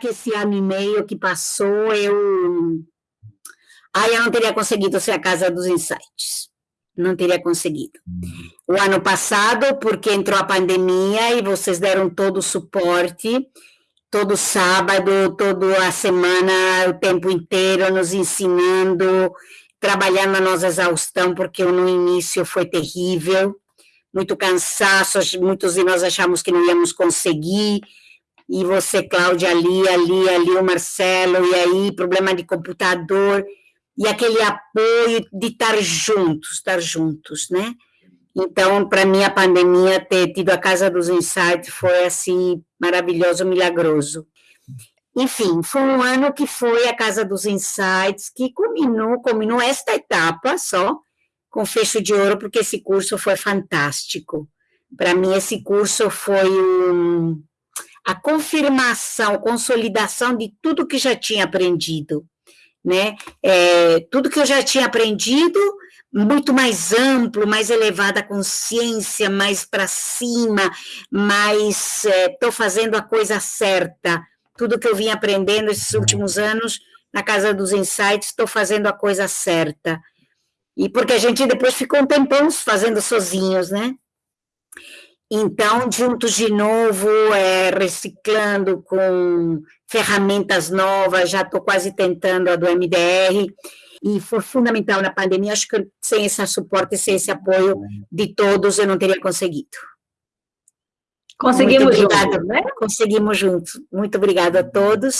que esse ano e meio que passou, eu... Aí eu não teria conseguido ser a Casa dos Insights. Não teria conseguido. O ano passado, porque entrou a pandemia e vocês deram todo o suporte, todo sábado, toda a semana, o tempo inteiro, nos ensinando, trabalhando a nossa exaustão, porque no início foi terrível, muito cansaço, muitos de nós achamos que não íamos conseguir, e você, Cláudia, ali, ali, ali, o Marcelo, e aí, problema de computador, e aquele apoio de estar juntos, estar juntos, né? Então, para mim, a pandemia, ter tido a Casa dos Insights foi, assim, maravilhoso, milagroso. Enfim, foi um ano que foi a Casa dos Insights, que culminou, culminou esta etapa só, com fecho de ouro, porque esse curso foi fantástico. Para mim, esse curso foi um, a confirmação, consolidação de tudo que já tinha aprendido, né? É, tudo que eu já tinha aprendido, muito mais amplo, mais elevada a consciência, mais para cima, mais estou é, fazendo a coisa certa. Tudo que eu vim aprendendo esses últimos anos na Casa dos Insights, estou fazendo a coisa certa. E porque a gente depois ficou um tempão fazendo sozinhos, né? Então, juntos de novo, é, reciclando com ferramentas novas, já estou quase tentando a do MDR, e foi fundamental na pandemia, acho que sem esse suporte, sem esse apoio de todos, eu não teria conseguido. Conseguimos juntos, né? Conseguimos juntos. Muito obrigada a todos.